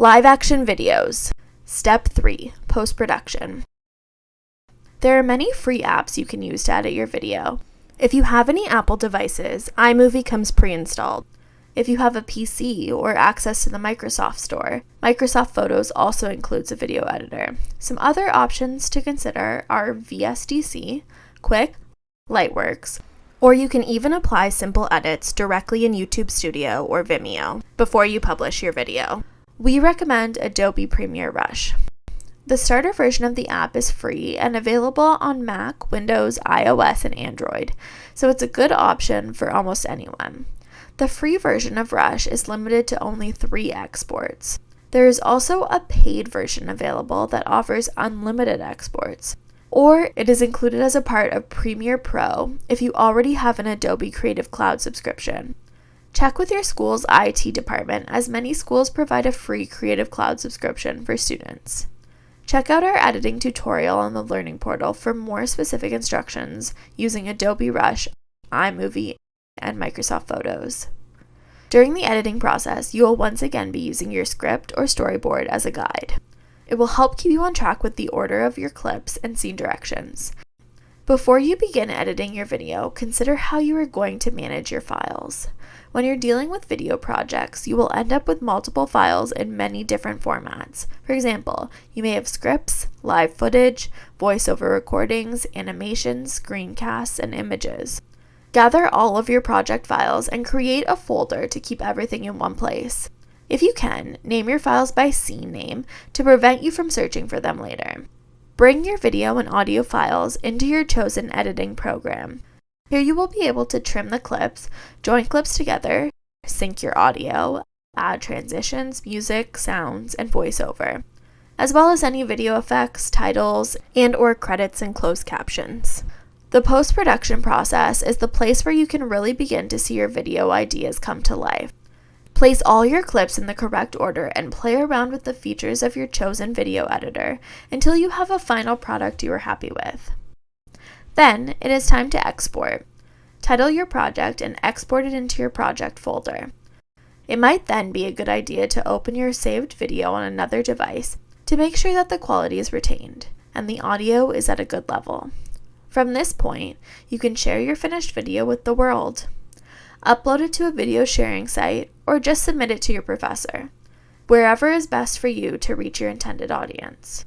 Live action videos. Step 3 Post production. There are many free apps you can use to edit your video. If you have any Apple devices, iMovie comes pre installed. If you have a PC or access to the Microsoft Store, Microsoft Photos also includes a video editor. Some other options to consider are VSDC, Quick, Lightworks, or you can even apply simple edits directly in YouTube Studio or Vimeo before you publish your video. We recommend Adobe Premiere Rush. The starter version of the app is free and available on Mac, Windows, iOS, and Android, so it's a good option for almost anyone. The free version of Rush is limited to only three exports. There is also a paid version available that offers unlimited exports, or it is included as a part of Premiere Pro if you already have an Adobe Creative Cloud subscription. Check with your school's IT department as many schools provide a free Creative Cloud subscription for students. Check out our editing tutorial on the Learning Portal for more specific instructions using Adobe Rush, iMovie, and Microsoft Photos. During the editing process, you will once again be using your script or storyboard as a guide. It will help keep you on track with the order of your clips and scene directions. Before you begin editing your video, consider how you are going to manage your files. When you're dealing with video projects, you will end up with multiple files in many different formats. For example, you may have scripts, live footage, voiceover recordings, animations, screencasts, and images. Gather all of your project files and create a folder to keep everything in one place. If you can, name your files by scene name to prevent you from searching for them later. Bring your video and audio files into your chosen editing program. Here you will be able to trim the clips, join clips together, sync your audio, add transitions, music, sounds, and voiceover, as well as any video effects, titles, and or credits and closed captions. The post production process is the place where you can really begin to see your video ideas come to life. Place all your clips in the correct order and play around with the features of your chosen video editor until you have a final product you are happy with. Then it is time to export. Title your project and export it into your project folder. It might then be a good idea to open your saved video on another device to make sure that the quality is retained and the audio is at a good level. From this point, you can share your finished video with the world. Upload it to a video sharing site or just submit it to your professor, wherever is best for you to reach your intended audience.